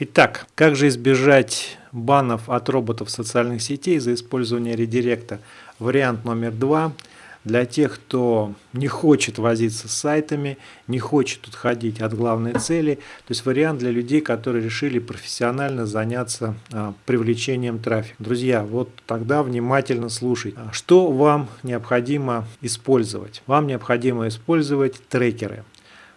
Итак, как же избежать банов от роботов социальных сетей за использование редиректа? Вариант номер два. Для тех, кто не хочет возиться с сайтами, не хочет отходить от главной цели. То есть вариант для людей, которые решили профессионально заняться а, привлечением трафика. Друзья, вот тогда внимательно слушайте. Что вам необходимо использовать? Вам необходимо использовать трекеры.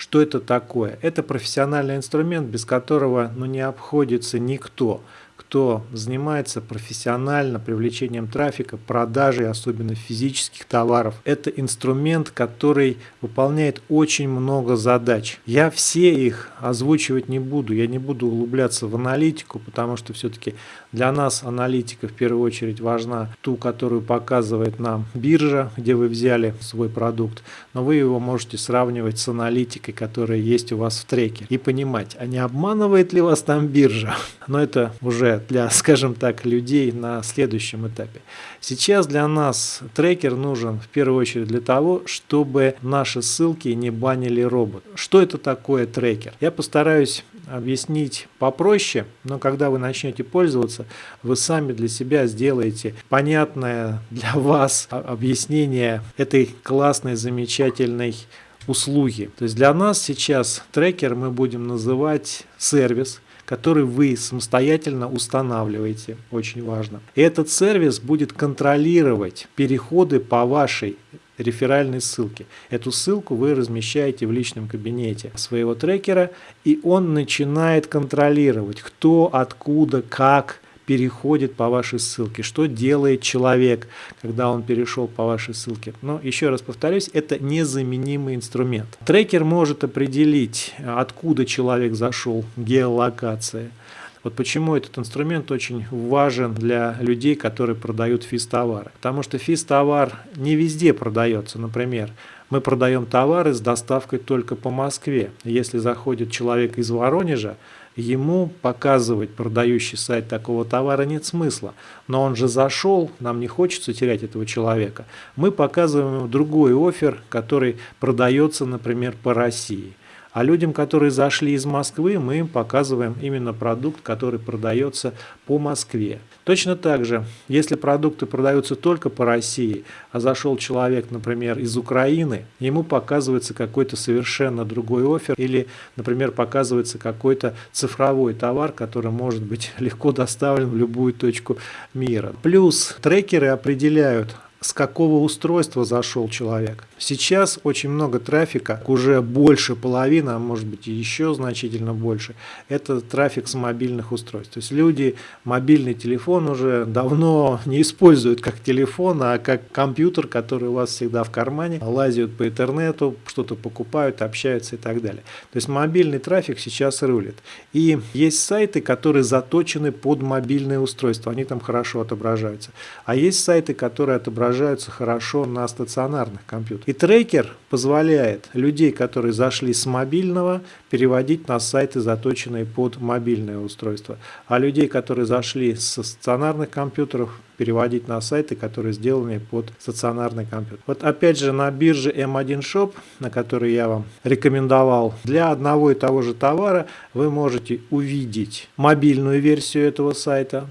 Что это такое? Это профессиональный инструмент, без которого ну, не обходится никто кто занимается профессионально привлечением трафика, продажей, особенно физических товаров. Это инструмент, который выполняет очень много задач. Я все их озвучивать не буду, я не буду углубляться в аналитику, потому что все-таки для нас аналитика в первую очередь важна ту, которую показывает нам биржа, где вы взяли свой продукт, но вы его можете сравнивать с аналитикой, которая есть у вас в треке и понимать, а не обманывает ли вас там биржа. Но это уже для, скажем так, людей на следующем этапе. Сейчас для нас трекер нужен в первую очередь для того, чтобы наши ссылки не банили робот. Что это такое трекер? Я постараюсь объяснить попроще, но когда вы начнете пользоваться, вы сами для себя сделаете понятное для вас объяснение этой классной, замечательной услуги. То есть для нас сейчас трекер мы будем называть сервис, который вы самостоятельно устанавливаете, очень важно. И этот сервис будет контролировать переходы по вашей реферальной ссылке. Эту ссылку вы размещаете в личном кабинете своего трекера, и он начинает контролировать, кто, откуда, как, переходит по вашей ссылке, что делает человек, когда он перешел по вашей ссылке. Но еще раз повторюсь, это незаменимый инструмент. Трекер может определить, откуда человек зашел, геолокация. Вот почему этот инструмент очень важен для людей, которые продают физ-товары. Потому что физ-товар не везде продается. Например, мы продаем товары с доставкой только по Москве. Если заходит человек из Воронежа, ему показывать продающий сайт такого товара нет смысла. Но он же зашел, нам не хочется терять этого человека. Мы показываем ему другой офер, который продается, например, по России. А людям, которые зашли из Москвы, мы им показываем именно продукт, который продается по Москве. Точно так же, если продукты продаются только по России, а зашел человек, например, из Украины, ему показывается какой-то совершенно другой офер или, например, показывается какой-то цифровой товар, который может быть легко доставлен в любую точку мира. Плюс трекеры определяют, с какого устройства зашел человек. Сейчас очень много трафика, уже больше половины, а может быть и еще значительно больше, это трафик с мобильных устройств. То есть люди мобильный телефон уже давно не используют как телефон, а как компьютер, который у вас всегда в кармане, лазят по интернету, что-то покупают, общаются и так далее. То есть мобильный трафик сейчас рулит. И есть сайты, которые заточены под мобильные устройства, они там хорошо отображаются. А есть сайты, которые отображаются отображаются хорошо на стационарных компьютерах. И трекер позволяет людей, которые зашли с мобильного, переводить на сайты, заточенные под мобильное устройство. А людей, которые зашли со стационарных компьютеров, переводить на сайты, которые сделаны под стационарный компьютер. Вот опять же на бирже M1 Shop, на который я вам рекомендовал, для одного и того же товара вы можете увидеть мобильную версию этого сайта,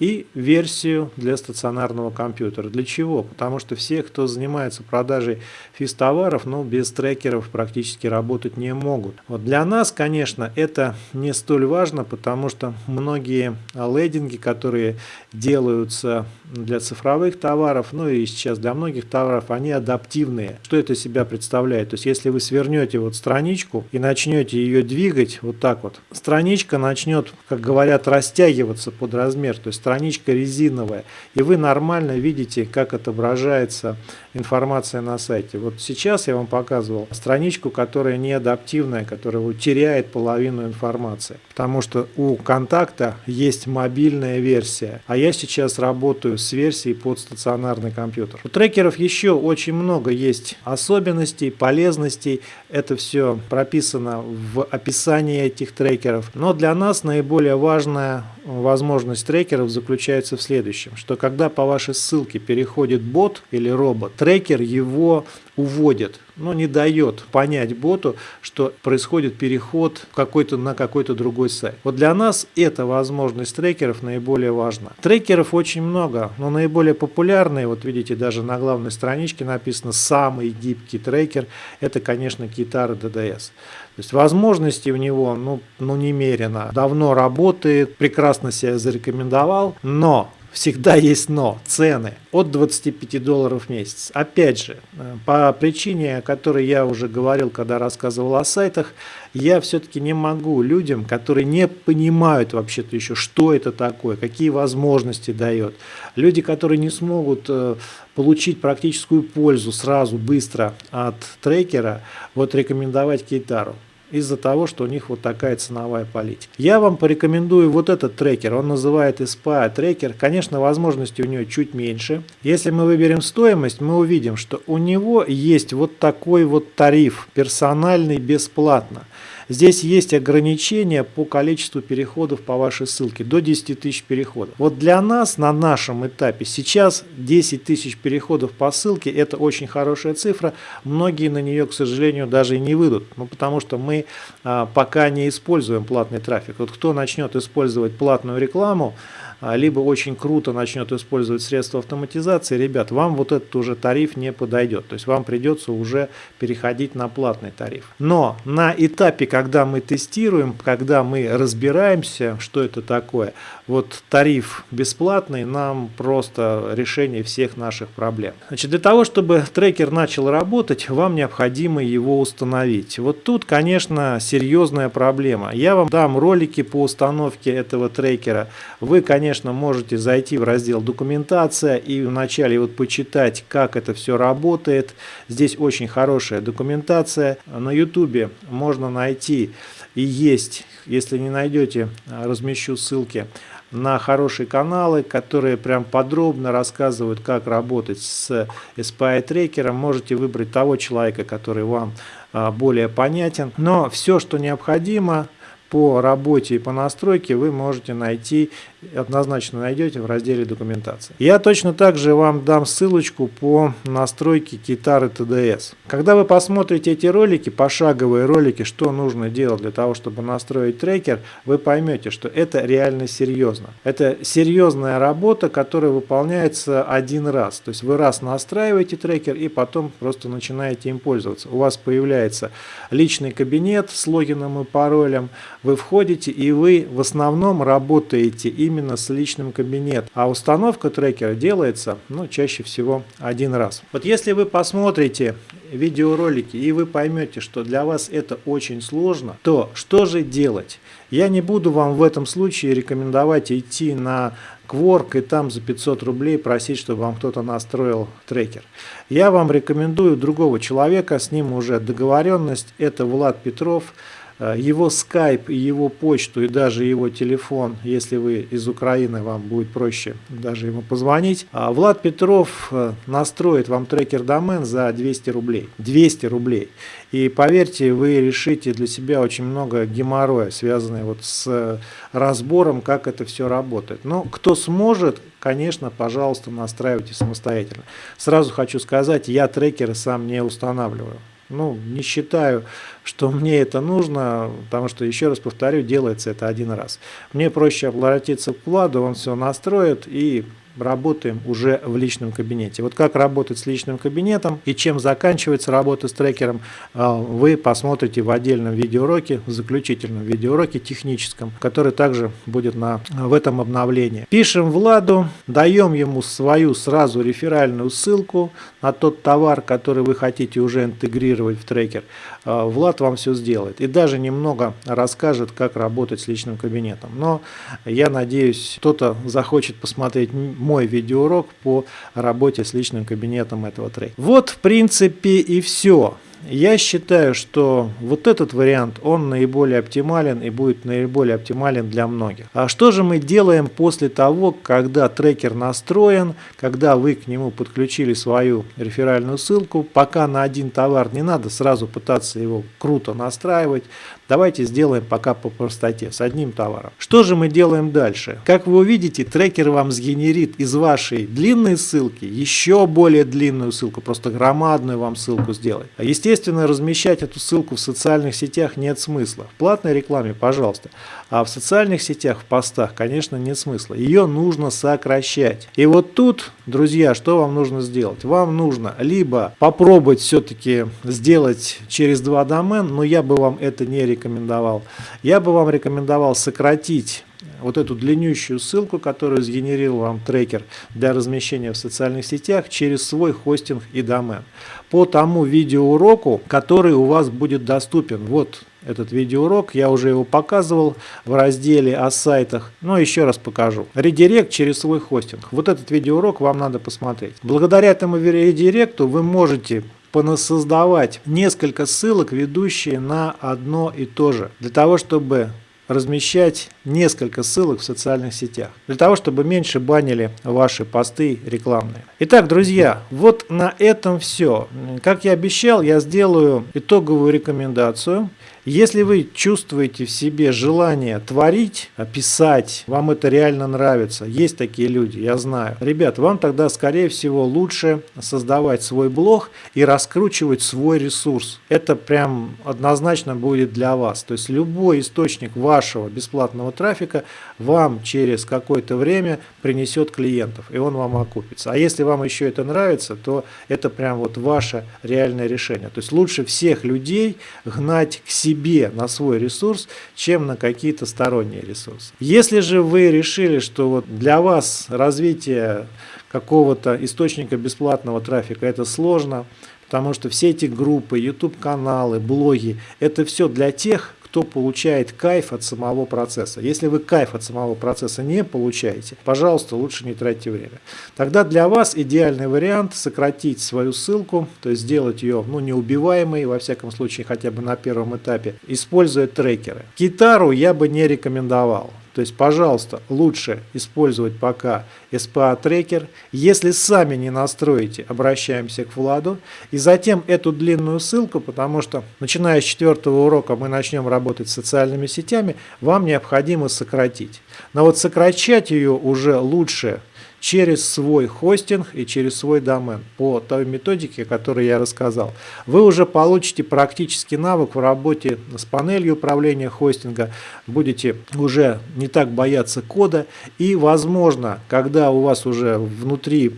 и версию для стационарного компьютера. Для чего? Потому что все, кто занимается продажей физ-товаров, ну, без трекеров практически работать не могут. Вот для нас, конечно, это не столь важно, потому что многие лендинги, которые делаются для цифровых товаров, ну и сейчас для многих товаров, они адаптивные. Что это себя представляет? То есть, если вы свернете вот страничку и начнете ее двигать вот так вот, страничка начнет, как говорят, растягиваться под размер. То есть, страничка резиновая, и вы нормально видите, как отображается информация на сайте. Вот сейчас я вам показывал страничку, которая не адаптивная, которая теряет половину информации, потому что у контакта есть мобильная версия, а я сейчас работаю с версией под стационарный компьютер. У трекеров еще очень много есть особенностей, полезностей, это все прописано в описании этих трекеров, но для нас наиболее важная возможность трекеров заключается в следующем, что когда по вашей ссылке переходит бот или робот, трекер его уводит, но не дает понять боту, что происходит переход какой-то на какой-то другой сайт. Вот для нас эта возможность трекеров наиболее важна. Трекеров очень много, но наиболее популярные, вот видите, даже на главной страничке написано «самый гибкий трекер», это, конечно, Китара DDS. То есть возможностей у него ну, ну немерено. Давно работает, прекрасно себя зарекомендовал, но всегда есть но, цены от 25 долларов в месяц. Опять же, э, по причине, о которой я уже говорил, когда рассказывал о сайтах, я все-таки не могу людям, которые не понимают вообще-то еще, что это такое, какие возможности дает, люди, которые не смогут э, получить практическую пользу сразу, быстро от трекера, вот рекомендовать Кейтару из-за того, что у них вот такая ценовая политика. Я вам порекомендую вот этот трекер, он называет SPA трекер. Конечно, возможностей у него чуть меньше. Если мы выберем стоимость, мы увидим, что у него есть вот такой вот тариф, персональный, бесплатно. Здесь есть ограничения по количеству переходов по вашей ссылке, до 10 тысяч переходов. Вот для нас на нашем этапе сейчас 10 тысяч переходов по ссылке это очень хорошая цифра. Многие на нее, к сожалению, даже и не выйдут, ну, потому что мы а, пока не используем платный трафик. Вот кто начнет использовать платную рекламу, а, либо очень круто начнет использовать средства автоматизации, ребят, вам вот этот уже тариф не подойдет. То есть вам придется уже переходить на платный тариф. Но на этапе, когда мы тестируем, когда мы разбираемся, что это такое, вот тариф бесплатный нам просто решение всех наших проблем. Значит, для того, чтобы трекер начал работать, вам необходимо его установить. Вот тут, конечно, серьезная проблема. Я вам дам ролики по установке этого трекера. Вы, конечно, можете зайти в раздел «Документация» и вначале вот почитать, как это все работает. Здесь очень хорошая документация. На YouTube можно найти и есть, если не найдете, размещу ссылки на хорошие каналы, которые прям подробно рассказывают, как работать с SPI трекером. Можете выбрать того человека, который вам а, более понятен. Но все, что необходимо по работе и по настройке, вы можете найти однозначно найдете в разделе документации. Я точно так же вам дам ссылочку по настройке китары TDS. Когда вы посмотрите эти ролики, пошаговые ролики, что нужно делать для того, чтобы настроить трекер, вы поймете, что это реально серьезно. Это серьезная работа, которая выполняется один раз. То есть вы раз настраиваете трекер и потом просто начинаете им пользоваться. У вас появляется личный кабинет с логином и паролем, вы входите и вы в основном работаете и именно с личным кабинетом. А установка трекера делается ну, чаще всего один раз. Вот если вы посмотрите видеоролики и вы поймете, что для вас это очень сложно, то что же делать? Я не буду вам в этом случае рекомендовать идти на Quark и там за 500 рублей просить, чтобы вам кто-то настроил трекер. Я вам рекомендую другого человека, с ним уже договоренность, это Влад Петров, его скайп его почту и даже его телефон, если вы из Украины, вам будет проще даже ему позвонить. А Влад Петров э, настроит вам трекер домен за 200 рублей. 200 рублей. И поверьте, вы решите для себя очень много геморроя, связанного вот с разбором, как это все работает. Но кто сможет, конечно, пожалуйста, настраивайте самостоятельно. Сразу хочу сказать, я трекеры сам не устанавливаю. Ну, не считаю, что мне это нужно, потому что, еще раз повторю, делается это один раз. Мне проще обратиться к Владу, он все настроит и работаем уже в личном кабинете. Вот как работать с личным кабинетом и чем заканчивается работа с трекером, а, вы посмотрите в отдельном видеоуроке, в заключительном видеоуроке техническом, который также будет на, в этом обновлении. Пишем Владу, даем ему свою сразу реферальную ссылку на тот товар, который вы хотите уже интегрировать в трекер. А, Влад вам все сделает и даже немного расскажет, как работать с личным кабинетом. Но я надеюсь, кто-то захочет посмотреть мой видеоурок по работе с личным кабинетом этого трейдера. Вот в принципе и все. Я считаю, что вот этот вариант, он наиболее оптимален и будет наиболее оптимален для многих. А что же мы делаем после того, когда трекер настроен, когда вы к нему подключили свою реферальную ссылку, пока на один товар не надо сразу пытаться его круто настраивать, Давайте сделаем пока по простоте, с одним товаром. Что же мы делаем дальше? Как вы увидите, трекер вам сгенерит из вашей длинной ссылки еще более длинную ссылку, просто громадную вам ссылку сделать. Естественно, размещать эту ссылку в социальных сетях нет смысла. В платной рекламе, пожалуйста. А в социальных сетях, в постах, конечно, нет смысла. Ее нужно сокращать. И вот тут, друзья, что вам нужно сделать? Вам нужно либо попробовать все-таки сделать через два домен, но я бы вам это не рекомендовал. Я бы вам рекомендовал сократить вот эту длиннющую ссылку, которую сгенерил вам трекер для размещения в социальных сетях через свой хостинг и домен. По тому видеоуроку, который у вас будет доступен. Вот этот видеоурок, я уже его показывал в разделе о сайтах, но еще раз покажу. Редирект через свой хостинг. Вот этот видеоурок вам надо посмотреть. Благодаря этому редиректу вы можете понасоздавать несколько ссылок, ведущие на одно и то же, для того, чтобы размещать несколько ссылок в социальных сетях, для того, чтобы меньше банили ваши посты рекламные. Итак, друзья, вот на этом все. Как я обещал, я сделаю итоговую рекомендацию если вы чувствуете в себе желание творить, писать, вам это реально нравится, есть такие люди, я знаю. Ребят, вам тогда, скорее всего, лучше создавать свой блог и раскручивать свой ресурс. Это прям однозначно будет для вас. То есть любой источник вашего бесплатного трафика вам через какое-то время принесет клиентов, и он вам окупится. А если вам еще это нравится, то это прям вот ваше реальное решение. То есть лучше всех людей гнать к себе на свой ресурс, чем на какие-то сторонние ресурсы. Если же вы решили, что вот для вас развитие какого-то источника бесплатного трафика это сложно, потому что все эти группы, YouTube-каналы, блоги, это все для тех, кто получает кайф от самого процесса. Если вы кайф от самого процесса не получаете, пожалуйста, лучше не тратьте время. Тогда для вас идеальный вариант сократить свою ссылку, то есть сделать ее ну, неубиваемой, во всяком случае хотя бы на первом этапе, используя трекеры. Гитару я бы не рекомендовал. То есть, пожалуйста, лучше использовать пока SPA трекер. Если сами не настроите, обращаемся к Владу. И затем эту длинную ссылку, потому что начиная с четвертого урока мы начнем работать с социальными сетями, вам необходимо сократить. Но вот сокращать ее уже лучше через свой хостинг и через свой домен по той методике, которую я рассказал. Вы уже получите практический навык в работе с панелью управления хостинга, будете уже не так бояться кода и возможно, когда у вас уже внутри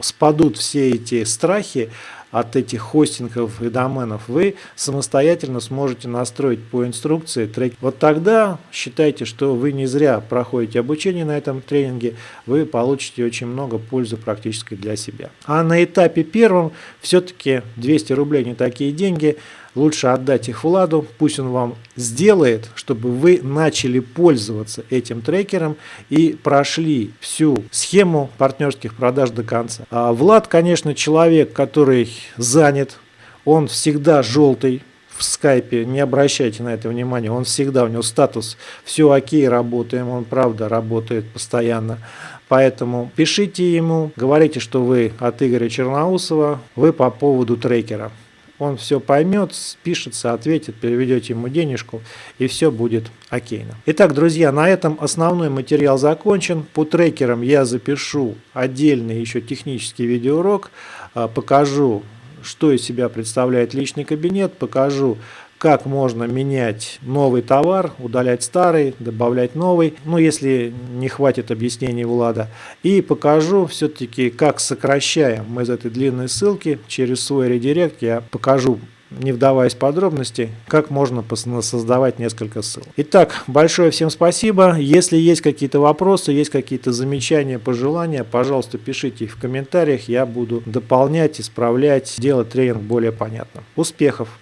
спадут все эти страхи, от этих хостингов и доменов, вы самостоятельно сможете настроить по инструкции трек. Вот тогда считайте, что вы не зря проходите обучение на этом тренинге, вы получите очень много пользы практически для себя. А на этапе первом все-таки 200 рублей не такие деньги, лучше отдать их Владу, пусть он вам сделает, чтобы вы начали пользоваться этим трекером и прошли всю схему партнерских продаж до конца. А Влад, конечно, человек, который занят, он всегда желтый, в скайпе, не обращайте на это внимания, он всегда, у него статус. Все окей, работаем, он правда работает постоянно. Поэтому пишите ему, говорите, что вы от Игоря Черноусова, вы по поводу трекера он все поймет, спишется, ответит, переведете ему денежку, и все будет окейно. Итак, друзья, на этом основной материал закончен. По трекерам я запишу отдельный еще технический видеоурок, а, покажу, что из себя представляет личный кабинет, покажу, как можно менять новый товар, удалять старый, добавлять новый, ну если не хватит объяснений Влада. И покажу все-таки, как сокращаем мы из этой длинной ссылки через свой редирект, я покажу не вдаваясь в подробности, как можно создавать несколько ссылок. Итак, большое всем спасибо. Если есть какие-то вопросы, есть какие-то замечания, пожелания, пожалуйста, пишите их в комментариях. Я буду дополнять, исправлять, делать тренинг более понятным. Успехов!